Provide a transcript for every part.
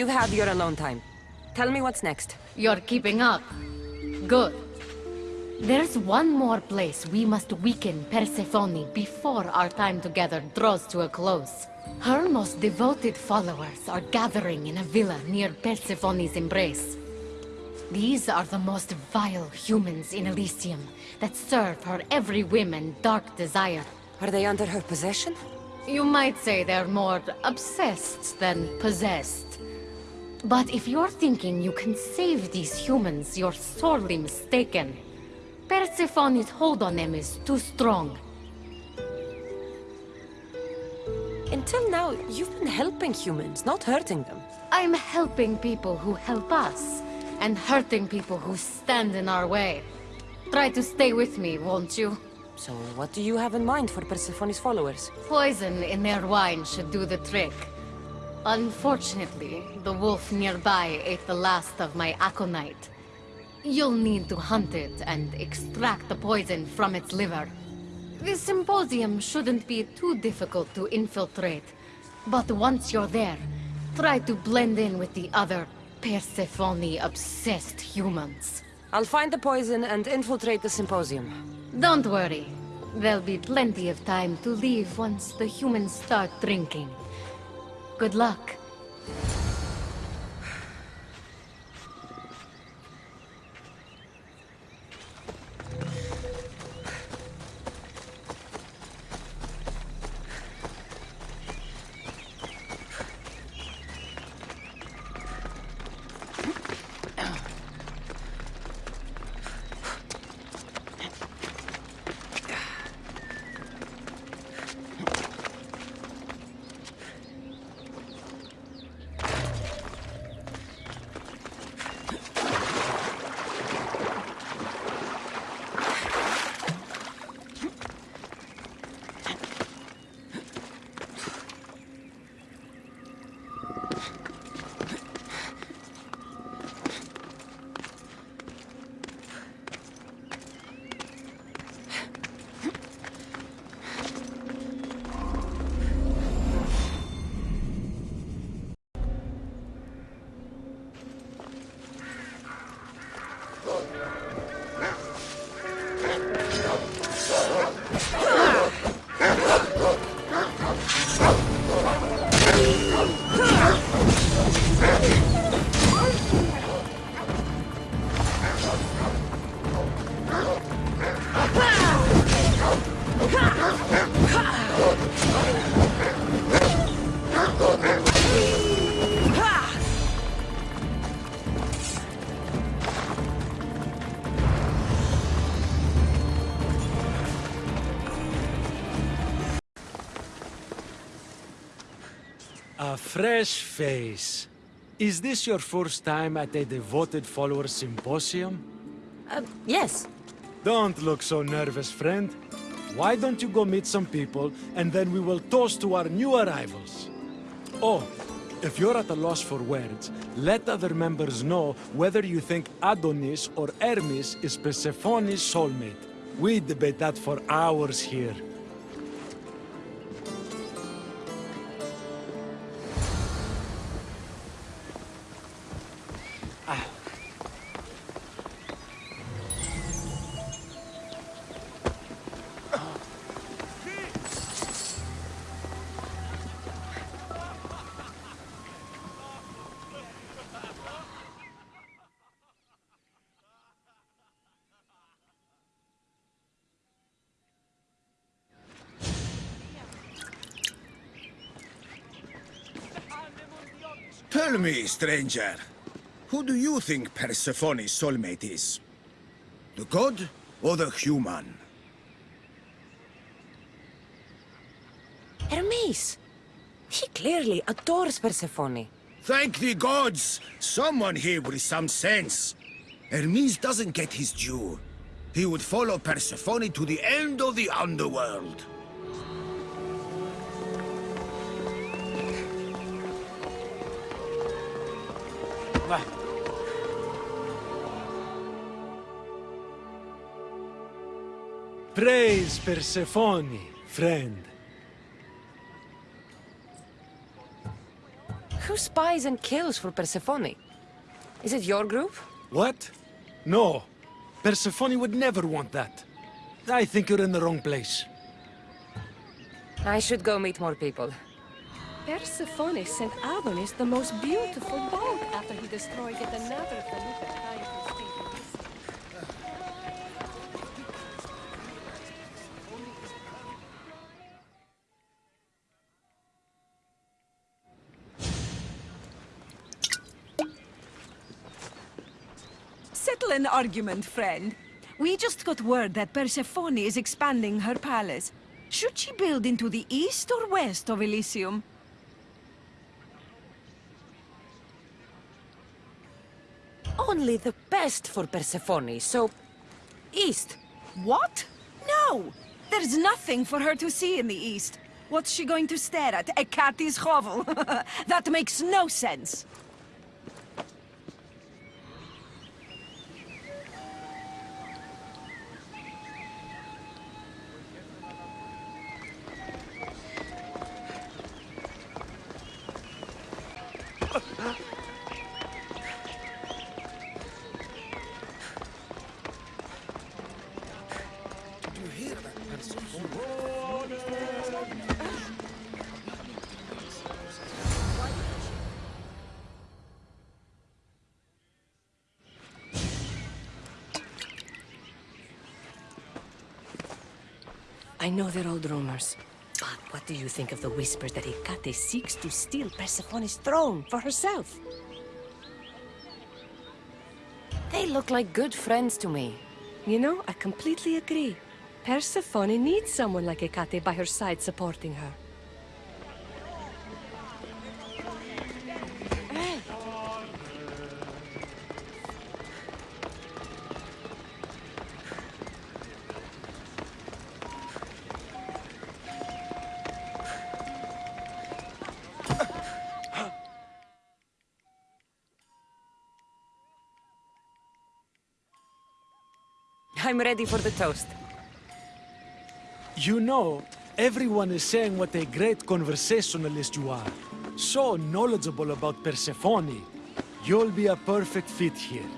You've your alone time. Tell me what's next. You're keeping up. Good. There's one more place we must weaken Persephone before our time together draws to a close. Her most devoted followers are gathering in a villa near Persephone's embrace. These are the most vile humans in Elysium that serve her every whim and dark desire. Are they under her possession? You might say they're more obsessed than possessed. But if you're thinking you can save these humans, you're sorely mistaken. Persephone's hold on them is too strong. Until now, you've been helping humans, not hurting them. I'm helping people who help us, and hurting people who stand in our way. Try to stay with me, won't you? So what do you have in mind for Persephone's followers? Poison in their wine should do the trick. Unfortunately, the wolf nearby ate the last of my aconite. You'll need to hunt it and extract the poison from its liver. This symposium shouldn't be too difficult to infiltrate. But once you're there, try to blend in with the other Persephone-obsessed humans. I'll find the poison and infiltrate the symposium. Don't worry. There'll be plenty of time to leave once the humans start drinking. Good luck. Fresh face. Is this your first time at a devoted follower symposium? Uh, yes. Don't look so nervous, friend. Why don't you go meet some people, and then we will toast to our new arrivals? Oh, if you're at a loss for words, let other members know whether you think Adonis or Hermes is Persephone's soulmate. We debate that for hours here. Tell me, stranger, who do you think Persephone's soulmate is? The god or the human? Hermes! He clearly adores Persephone. Thank the gods! Someone here with some sense. Hermes doesn't get his due. He would follow Persephone to the end of the underworld. Praise Persephone, friend. who spies and kills for Persephone? Is it your group? What? No. Persephone would never want that. I think you're in the wrong place. I should go meet more people. Persephone sent Adonis the most beautiful boat after he destroyed yet another. Settle an argument, friend. We just got word that Persephone is expanding her palace. Should she build into the east or west of Elysium? Only the best for Persephone, so... East. What? No! There's nothing for her to see in the east. What's she going to stare at? A cat's hovel? that makes no sense. I know they're old rumors. But what do you think of the whispers that Hecate seeks to steal Persephone's throne for herself? They look like good friends to me. You know, I completely agree. Persephone needs someone like Hecate by her side supporting her. I'm ready for the toast. You know, everyone is saying what a great conversationalist you are. So knowledgeable about Persephone. You'll be a perfect fit here.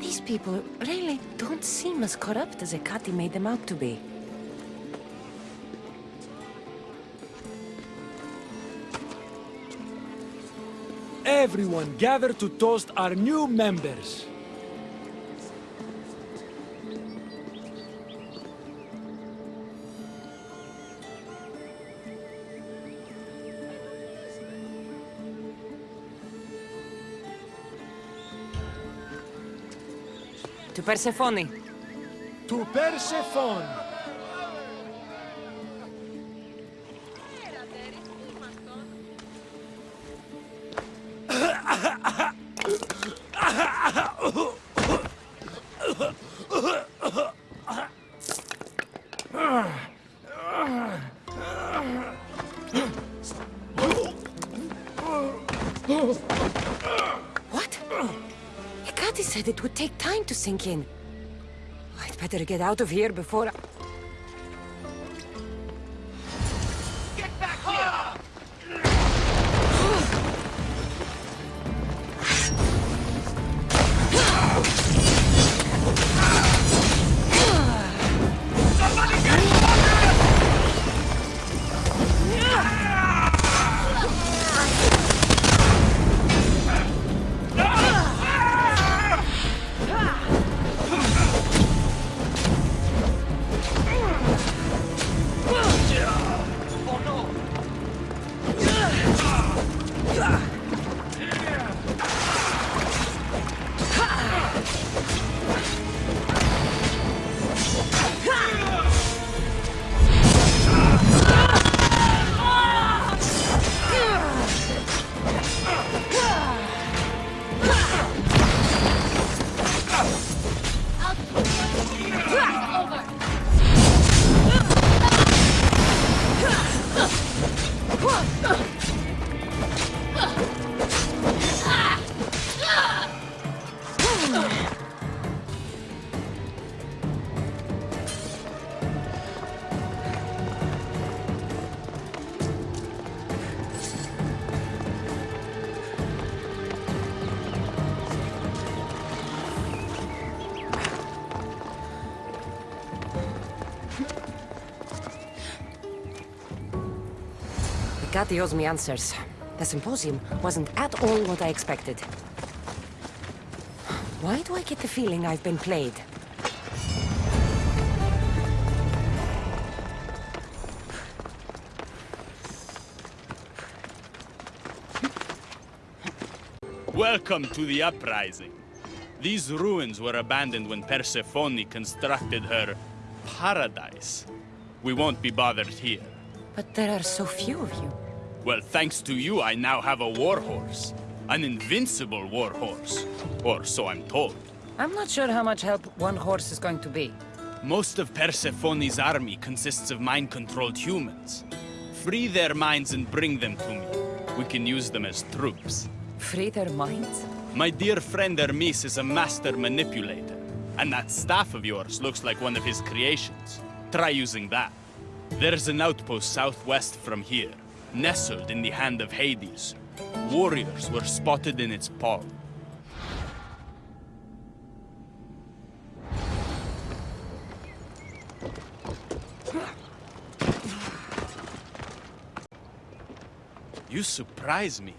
These people really don't seem as corrupt as Hecate made them out to be. Everyone gather to toast our new members. To Persephone. Sink in. I'd better get out of here before... Hecate owes me answers. The symposium wasn't at all what I expected. Why do I get the feeling I've been played? Welcome to the uprising. These ruins were abandoned when Persephone constructed her paradise. We won't be bothered here. But there are so few of you. Well, thanks to you, I now have a warhorse. An invincible warhorse. Or so I'm told. I'm not sure how much help one horse is going to be. Most of Persephone's army consists of mind-controlled humans. Free their minds and bring them to me. We can use them as troops. Free their minds? My dear friend Hermes is a master manipulator. And that staff of yours looks like one of his creations. Try using that. There's an outpost southwest from here, nestled in the hand of Hades. Warriors were spotted in its paw. You surprise me.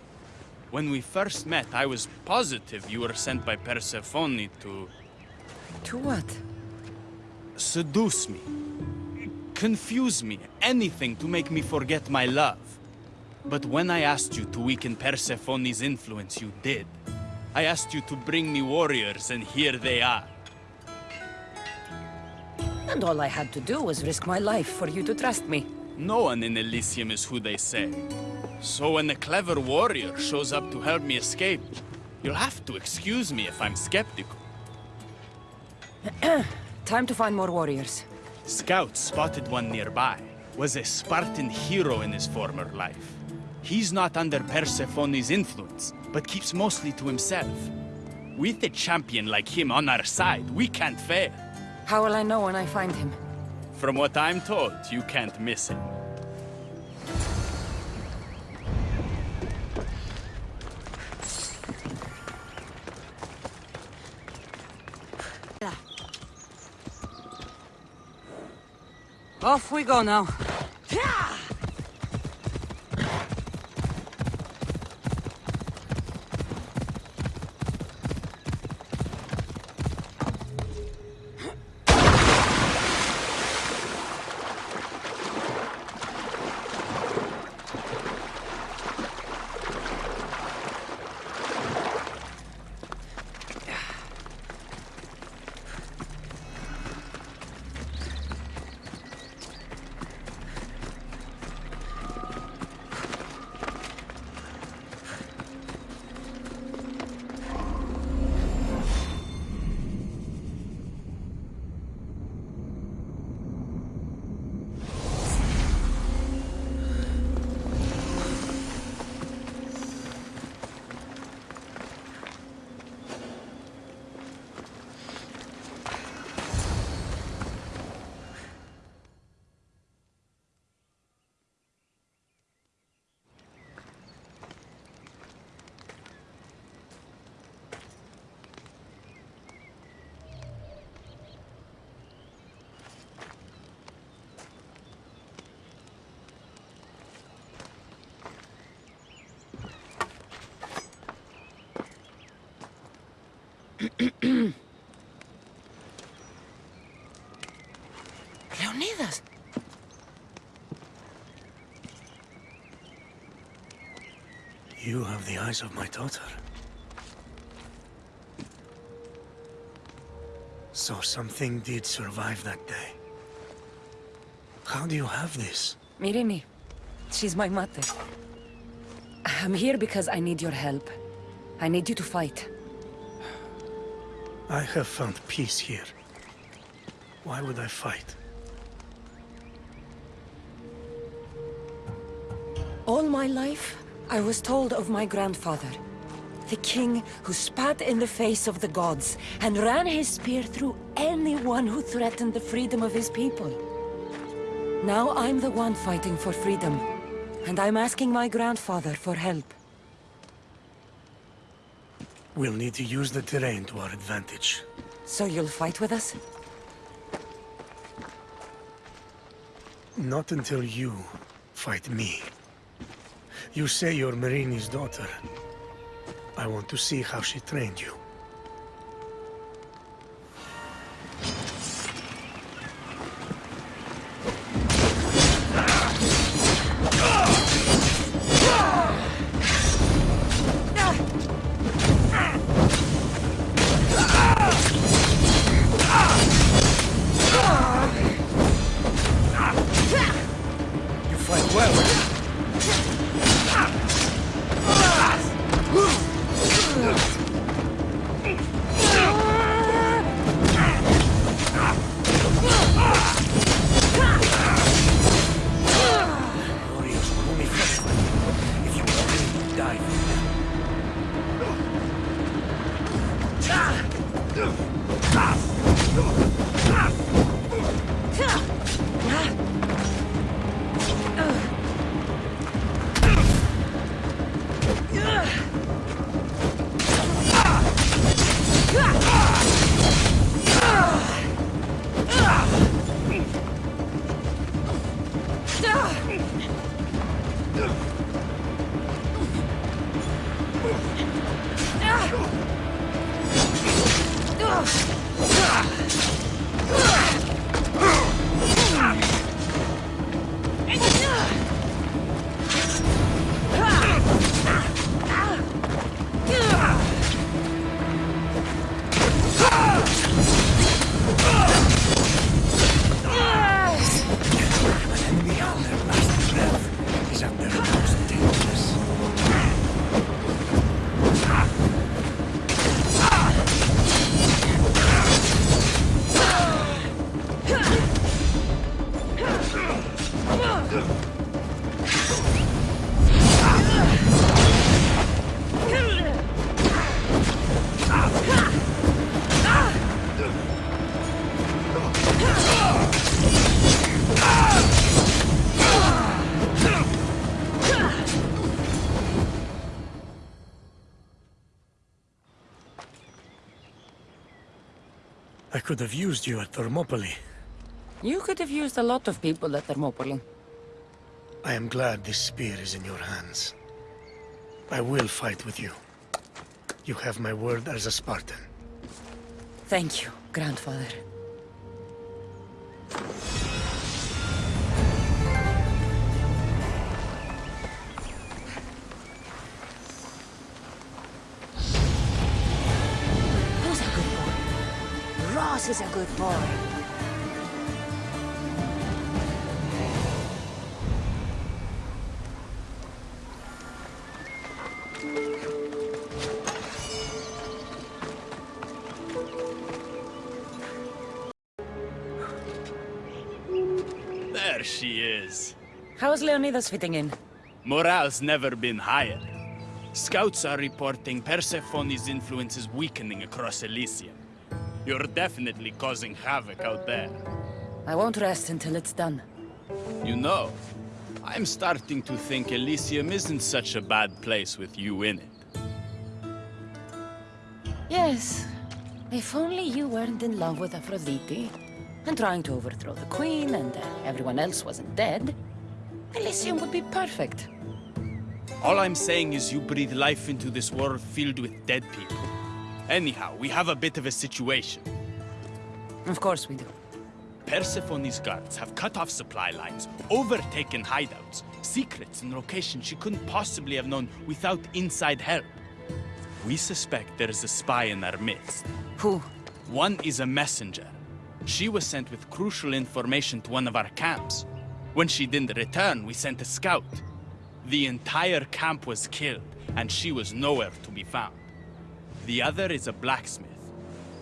When we first met, I was positive you were sent by Persephone to To what? seduce me, confuse me, anything to make me forget my love. But when I asked you to weaken Persephone's influence, you did. I asked you to bring me warriors, and here they are. And all I had to do was risk my life for you to trust me. No one in Elysium is who they say. So when a clever warrior shows up to help me escape, you'll have to excuse me if I'm skeptical. Time to find more warriors. Scouts spotted one nearby. Was a Spartan hero in his former life. He's not under Persephone's influence, but keeps mostly to himself. With a champion like him on our side, we can't fail. How will I know when I find him? From what I'm told, you can't miss him. Off we go now. Leonidas! You have the eyes of my daughter. So something did survive that day. How do you have this? Myrrine. She's my mother. I'm here because I need your help. I need you to fight. I have found peace here. Why would I fight? All my life, I was told of my grandfather. The king who spat in the face of the gods and ran his spear through anyone who threatened the freedom of his people. Now I'm the one fighting for freedom. And I'm asking my grandfather for help. We'll need to use the terrain to our advantage. So you'll fight with us? Not until you fight me. You say you're Myrrine's daughter. I want to see how she trained you. You I could have used you at Thermopylae. You could have used a lot of people at Thermopylae. I am glad this spear is in your hands. I will fight with you. You have my word as a Spartan. Thank you, grandfather. Ross is a good boy. There she is. How's Leonidas fitting in? Morale's never been higher. Scouts are reporting Persephone's influence is weakening across Elysium. You're definitely causing havoc out there. I won't rest until it's done. You know, I'm starting to think Elysium isn't such a bad place with you in it. Yes. If only you weren't in love with Aphrodite and trying to overthrow the queen and uh, everyone else wasn't dead, Elysium would be perfect. All I'm saying is you breathe life into this world filled with dead people. Anyhow, we have a bit of a situation. Of course we do. Persephone's guards have cut off supply lines, overtaken hideouts, secrets and locations she couldn't possibly have known without inside help. We suspect there is a spy in our midst. Who? One is a messenger. She was sent with crucial information to one of our camps. When she didn't return, we sent a scout. The entire camp was killed, and she was nowhere to be found. The other is a blacksmith.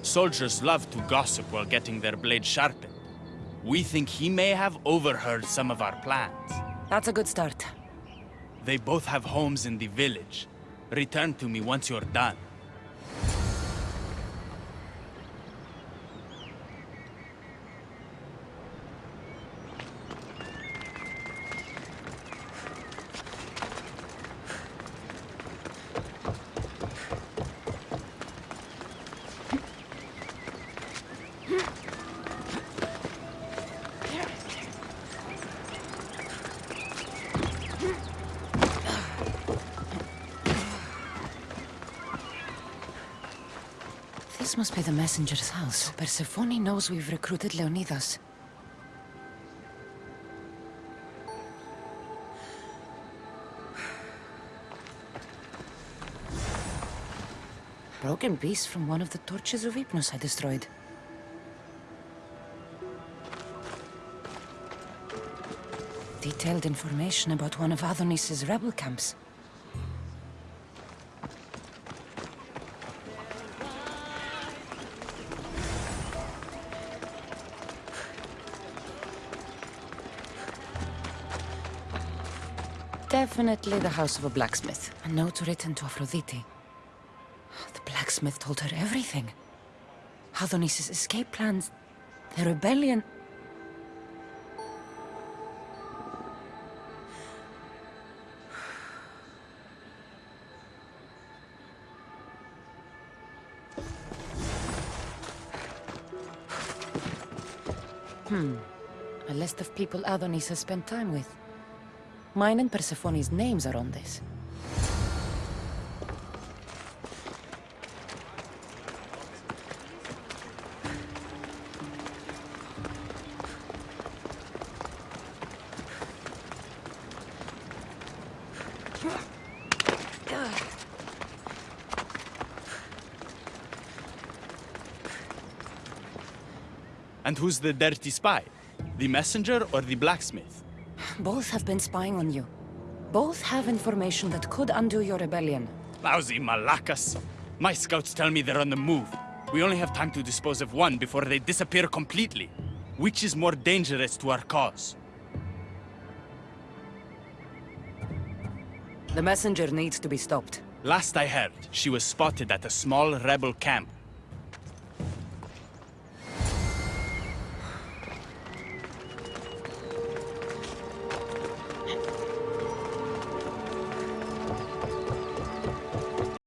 Soldiers love to gossip while getting their blades sharpened. We think he may have overheard some of our plans. That's a good start. They both have homes in the village. Return to me once you're done. Messenger's house. Persephone knows we've recruited Leonidas. Broken piece from one of the torches of Hypnos I destroyed. Detailed information about one of Adonis's rebel camps. Definitely the house of a blacksmith. A note written to Aphrodite. The blacksmith told her everything. Adonis's escape plans, the rebellion. Hmm. A list of people Adonis has spent time with. Mine and Persephone's names are on this. And who's the dirty spy? The messenger or the blacksmith? Both have been spying on you. Both have information that could undo your rebellion. Lousy malacas. My scouts tell me they're on the move. We only have time to dispose of one before they disappear completely. Which is more dangerous to our cause? The messenger needs to be stopped. Last I heard, she was spotted at a small rebel camp